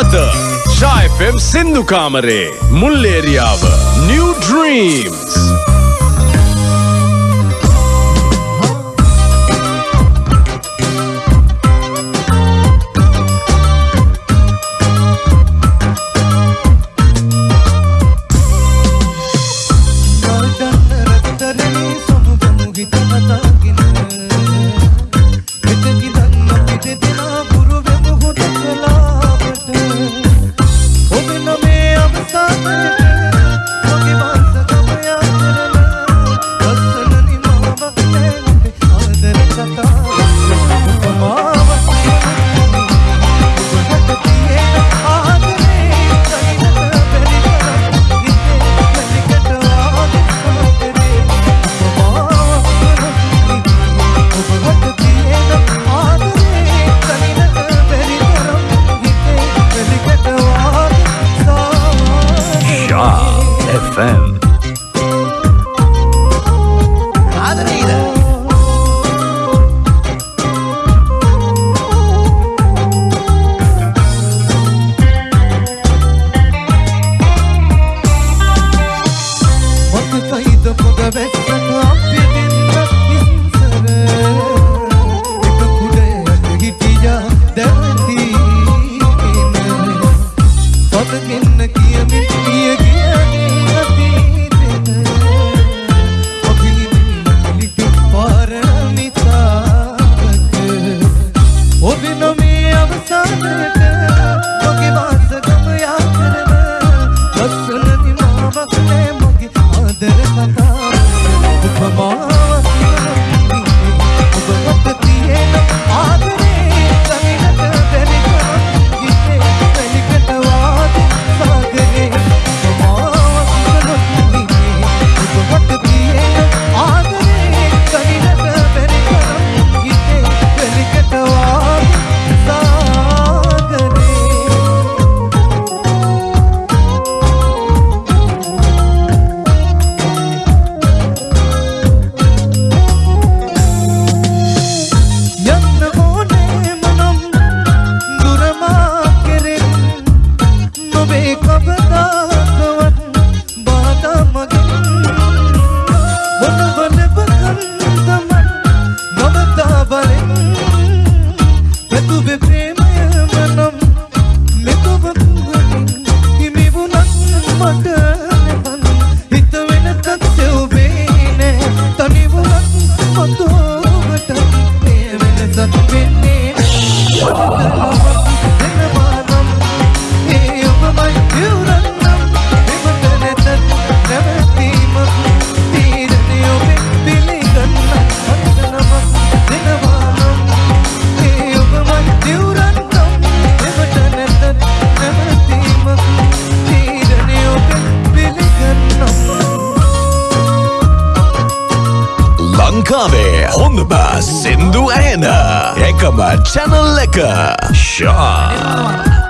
අද ශයිෆම් සින්දු කාමරේ Mulleriyawa new dreams Sindhu Arena. Ekama Channel Leka. Shaw.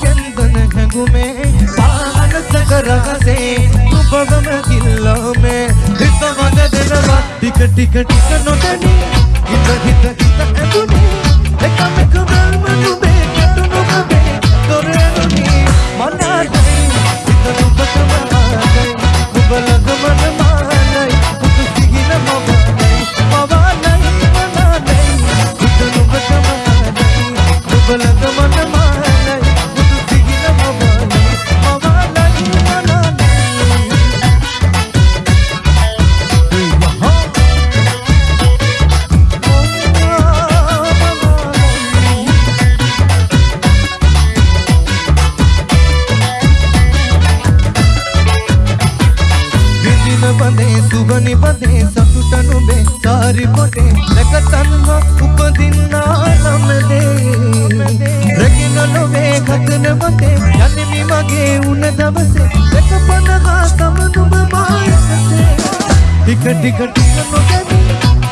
चंदन है घूमे पान सकरह से तू बगम दिलो में। हित मगद नवा टिक टिक टिक नोटनी, हित हित हित एतुनी एक एक मन සාරි පොටේ දැක තන්ම උපදින්නා නමදේ රැගෙන නොවේ කතන බඳේ යන්නෙමි මගේ උන දවසේ. දැක පනහා තම නුඹ මායකසේ ටික ටික ටික නොදැනි.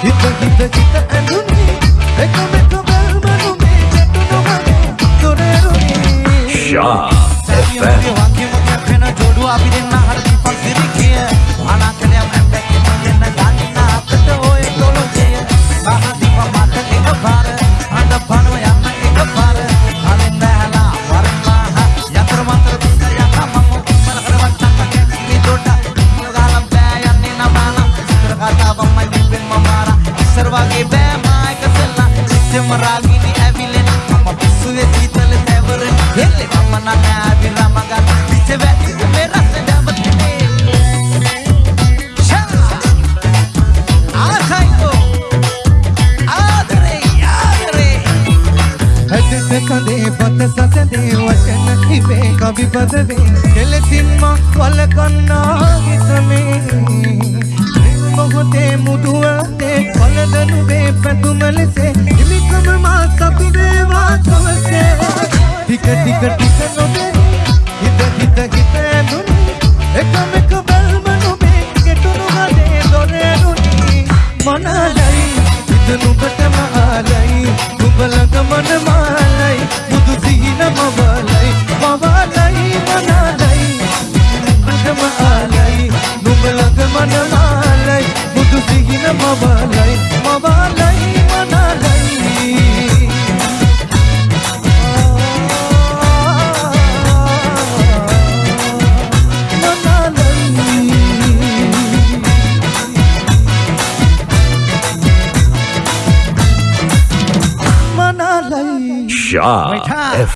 හිත හිත හිත ඇඳුනේ. එකම එක බැල්ම නුඹේ ගැටුණු වගේ දොරෙරුනේ Shaw FM. වගේ පත සසදේ වචන හිවේ කවි පදවේ. කෙලෙසින්ම වලකන්නා හිතමේ. මොහොතේ මුදුවතේ වලදනුවේ පැතුම ලෙසේ. හිමිකම මා සතු වේවා තවසේ ටික ටික ටික නොදෙනි හිත හිත හිත ඇඳුනි. එකම එක බැල්ම නොබේ කෙටුණු හදේ දොරෙනුනි. මනලයි හිත නුඹටම ආලයි නුඹ ළඟ Ah, ja.